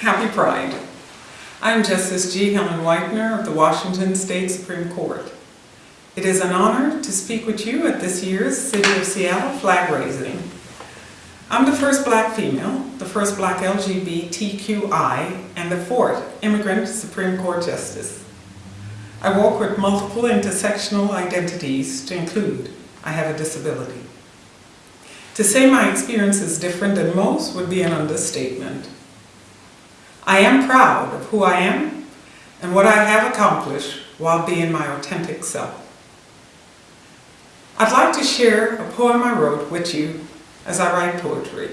happy Pride. I'm Justice G. Helen Whitener of the Washington State Supreme Court. It is an honor to speak with you at this year's City of Seattle flag raising. I'm the first black female, the first black LGBTQI, and the fourth immigrant Supreme Court Justice. I walk with multiple intersectional identities to include I have a disability. To say my experience is different than most would be an understatement. I am proud of who I am and what I have accomplished while being my authentic self. I'd like to share a poem I wrote with you as I write poetry.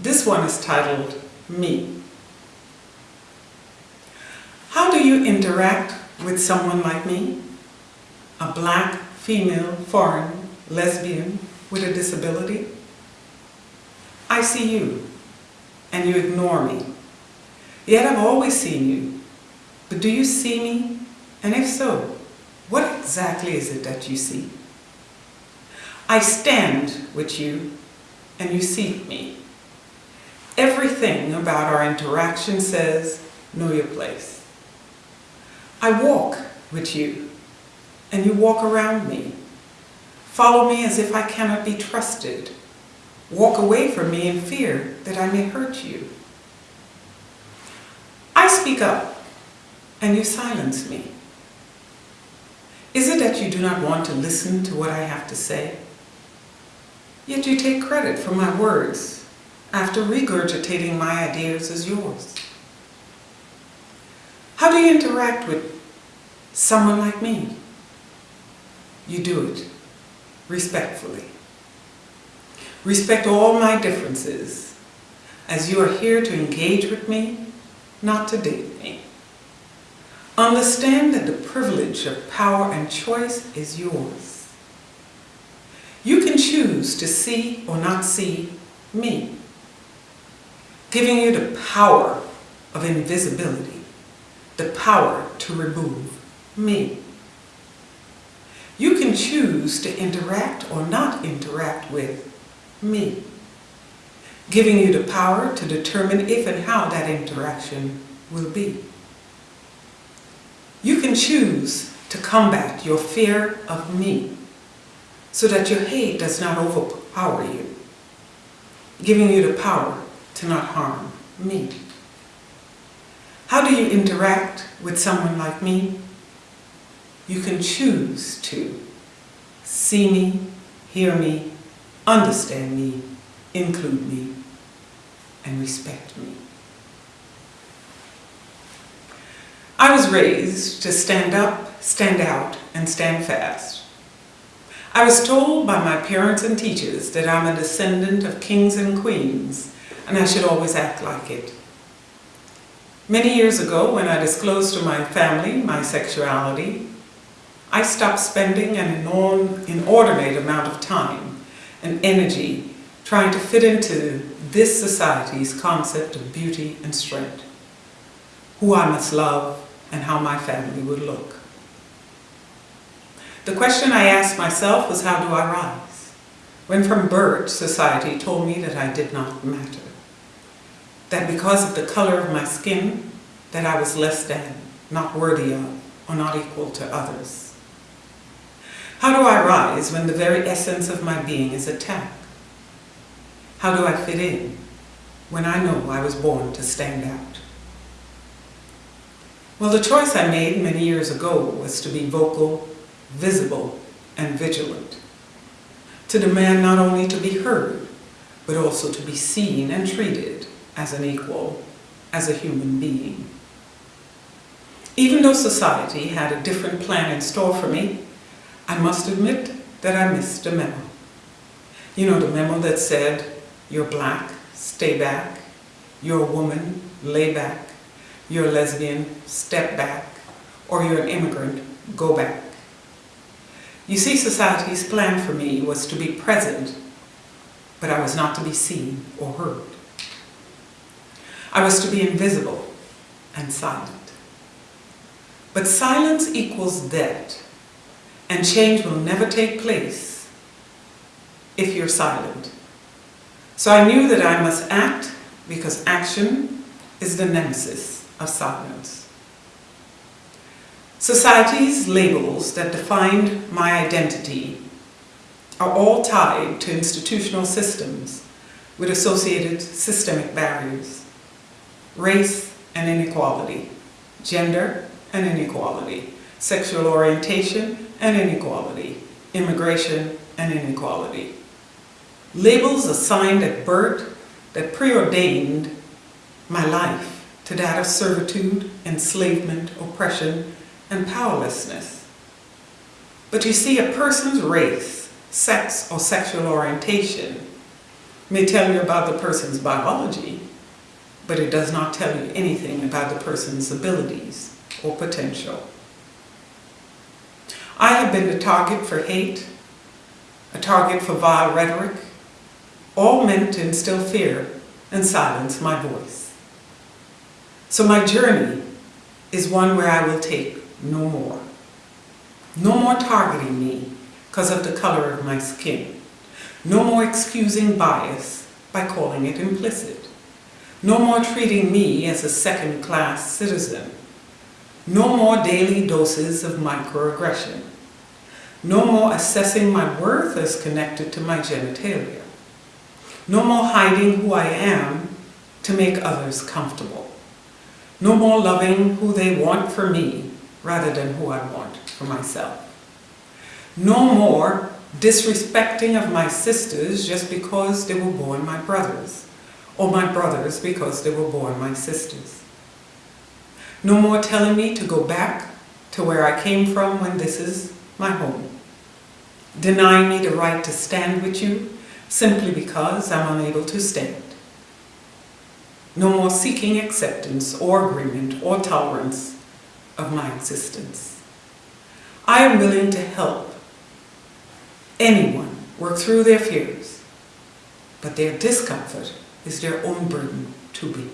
This one is titled Me. How do you interact with someone like me? A black, female, foreign, lesbian with a disability? I see you and you ignore me. Yet I've always seen you. But do you see me? And if so, what exactly is it that you see? I stand with you and you see me. Everything about our interaction says, know your place. I walk with you and you walk around me. Follow me as if I cannot be trusted. Walk away from me in fear that I may hurt you. Speak up and you silence me. Is it that you do not want to listen to what I have to say? Yet you take credit for my words after regurgitating my ideas as yours. How do you interact with someone like me? You do it respectfully. Respect all my differences as you are here to engage with me, not to date me. Understand that the privilege of power and choice is yours. You can choose to see or not see me, giving you the power of invisibility, the power to remove me. You can choose to interact or not interact with me, giving you the power to determine if and how that interaction will be. You can choose to combat your fear of me so that your hate does not overpower you, giving you the power to not harm me. How do you interact with someone like me? You can choose to see me, hear me, understand me, include me, and respect me. I was raised to stand up, stand out, and stand fast. I was told by my parents and teachers that I'm a descendant of kings and queens, and I should always act like it. Many years ago, when I disclosed to my family my sexuality, I stopped spending an inordinate amount of time and energy trying to fit into this society's concept of beauty and strength, who I must love and how my family would look. The question I asked myself was how do I rise? When from birth society told me that I did not matter. That because of the color of my skin, that I was less than, not worthy of, or not equal to others. How do I rise when the very essence of my being is attacked? How do I fit in when I know I was born to stand out? Well, the choice I made many years ago was to be vocal, visible, and vigilant. To demand not only to be heard, but also to be seen and treated as an equal, as a human being. Even though society had a different plan in store for me, I must admit that I missed a memo. You know, the memo that said, you're black, stay back, you're a woman, lay back, you're a lesbian, step back, or you're an immigrant, go back. You see, society's plan for me was to be present, but I was not to be seen or heard. I was to be invisible and silent. But silence equals death, and change will never take place if you're silent. So I knew that I must act because action is the nemesis of silence. Society's labels that defined my identity are all tied to institutional systems with associated systemic barriers. Race and inequality, gender and inequality, sexual orientation and inequality, immigration and inequality. Labels assigned at birth that preordained my life to that of servitude, enslavement, oppression, and powerlessness. But you see, a person's race, sex, or sexual orientation may tell you about the person's biology, but it does not tell you anything about the person's abilities or potential. I have been the target for hate, a target for vile rhetoric, all meant to instill fear and silence my voice. So my journey is one where I will take no more. No more targeting me because of the color of my skin. No more excusing bias by calling it implicit. No more treating me as a second-class citizen. No more daily doses of microaggression. No more assessing my worth as connected to my genitalia. No more hiding who I am to make others comfortable. No more loving who they want for me rather than who I want for myself. No more disrespecting of my sisters just because they were born my brothers, or my brothers because they were born my sisters. No more telling me to go back to where I came from when this is my home. Denying me the right to stand with you simply because I'm unable to stand. No more seeking acceptance or agreement or tolerance of my existence. I am willing to help anyone work through their fears, but their discomfort is their own burden to be.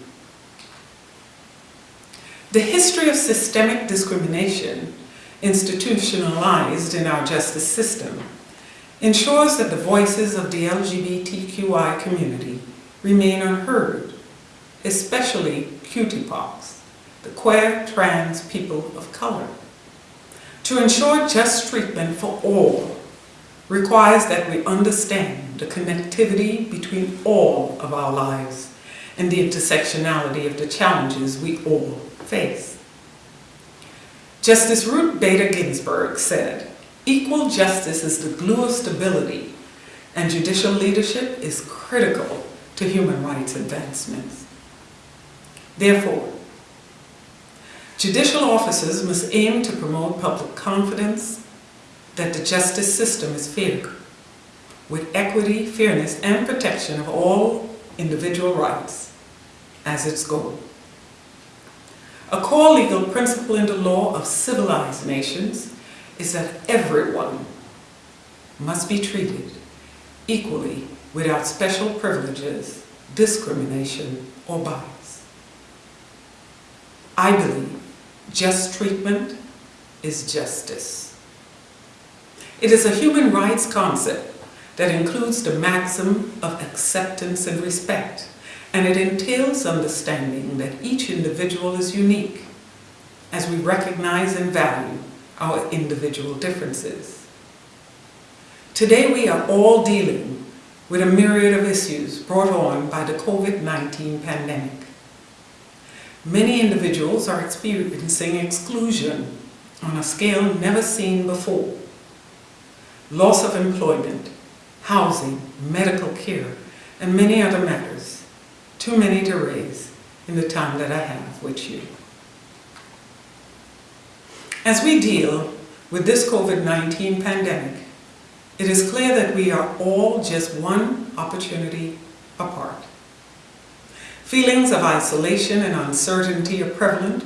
The history of systemic discrimination institutionalized in our justice system ensures that the voices of the LGBTQI community remain unheard, especially QTPOCs, the queer trans people of color. To ensure just treatment for all requires that we understand the connectivity between all of our lives and the intersectionality of the challenges we all face. Justice Ruth Bader Ginsburg said, Equal justice is the glue of stability, and judicial leadership is critical to human rights advancements. Therefore, judicial officers must aim to promote public confidence that the justice system is fair, with equity, fairness, and protection of all individual rights as its goal. A core legal principle in the law of civilized nations is that everyone must be treated equally without special privileges, discrimination, or bias. I believe just treatment is justice. It is a human rights concept that includes the maxim of acceptance and respect, and it entails understanding that each individual is unique as we recognize and value our individual differences. Today we are all dealing with a myriad of issues brought on by the COVID-19 pandemic. Many individuals are experiencing exclusion on a scale never seen before. Loss of employment, housing, medical care, and many other matters, too many to raise in the time that I have with you. As we deal with this COVID-19 pandemic, it is clear that we are all just one opportunity apart. Feelings of isolation and uncertainty are prevalent,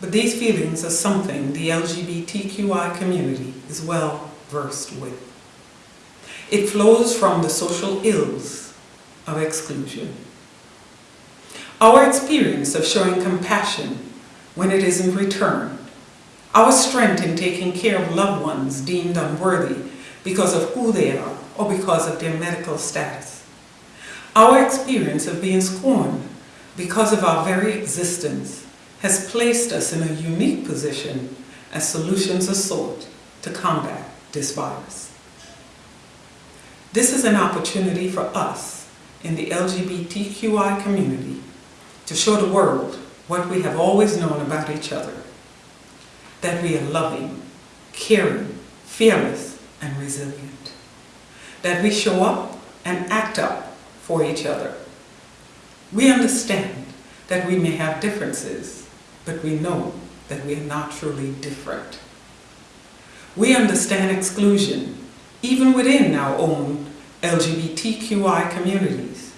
but these feelings are something the LGBTQI community is well versed with. It flows from the social ills of exclusion. Our experience of showing compassion when it isn't returned our strength in taking care of loved ones deemed unworthy because of who they are or because of their medical status. Our experience of being scorned because of our very existence, has placed us in a unique position as solutions are sought to combat this virus. This is an opportunity for us in the LGBTQI community to show the world what we have always known about each other, that we are loving, caring, fearless, and resilient, that we show up and act up for each other. We understand that we may have differences, but we know that we are not truly different. We understand exclusion, even within our own LGBTQI communities,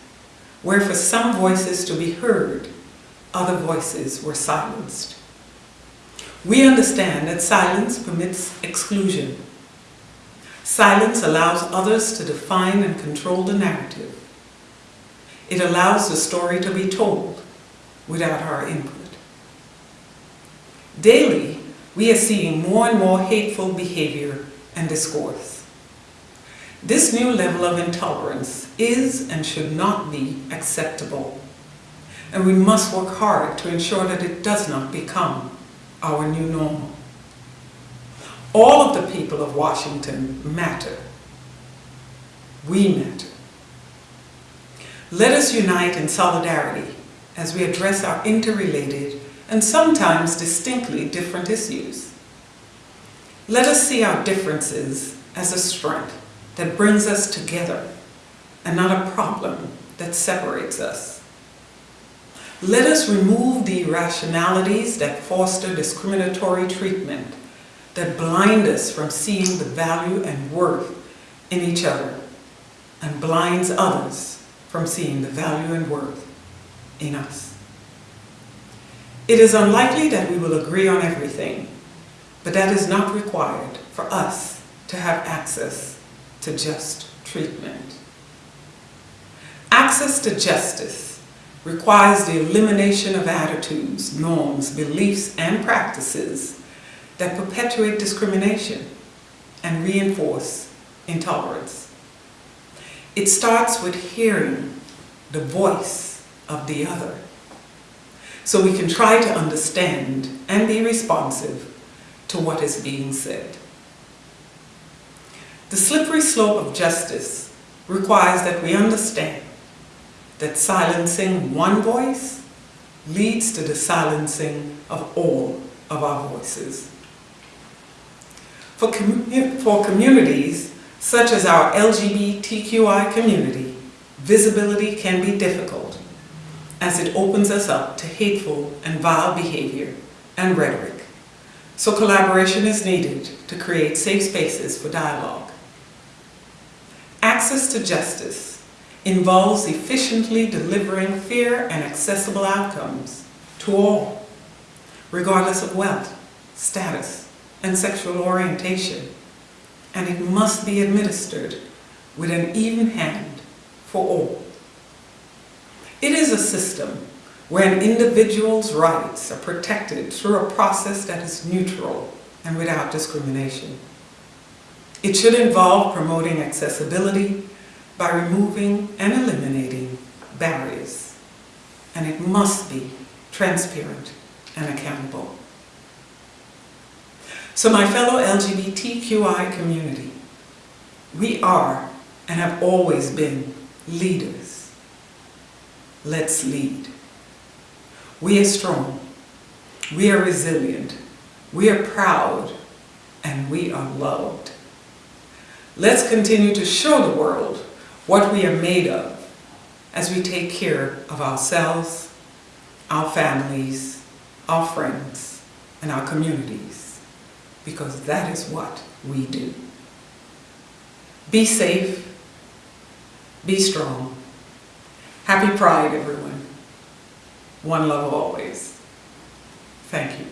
where for some voices to be heard, other voices were silenced. We understand that silence permits exclusion. Silence allows others to define and control the narrative. It allows the story to be told without our input. Daily, we are seeing more and more hateful behavior and discourse. This new level of intolerance is and should not be acceptable, and we must work hard to ensure that it does not become our new normal. All of the people of Washington matter. We matter. Let us unite in solidarity as we address our interrelated and sometimes distinctly different issues. Let us see our differences as a strength that brings us together and not a problem that separates us. Let us remove the irrationalities that foster discriminatory treatment, that blind us from seeing the value and worth in each other, and blinds others from seeing the value and worth in us. It is unlikely that we will agree on everything, but that is not required for us to have access to just treatment. Access to justice requires the elimination of attitudes, norms, beliefs, and practices that perpetuate discrimination and reinforce intolerance. It starts with hearing the voice of the other so we can try to understand and be responsive to what is being said. The slippery slope of justice requires that we understand that silencing one voice leads to the silencing of all of our voices. For, com for communities such as our LGBTQI community, visibility can be difficult as it opens us up to hateful and vile behavior and rhetoric. So collaboration is needed to create safe spaces for dialogue. Access to justice involves efficiently delivering fair and accessible outcomes to all, regardless of wealth, status, and sexual orientation, and it must be administered with an even hand for all. It is a system where an individual's rights are protected through a process that is neutral and without discrimination. It should involve promoting accessibility by removing and eliminating barriers. And it must be transparent and accountable. So my fellow LGBTQI community, we are and have always been leaders. Let's lead. We are strong. We are resilient. We are proud. And we are loved. Let's continue to show the world what we are made of as we take care of ourselves, our families, our friends, and our communities, because that is what we do. Be safe, be strong. Happy Pride, everyone. One love always. Thank you.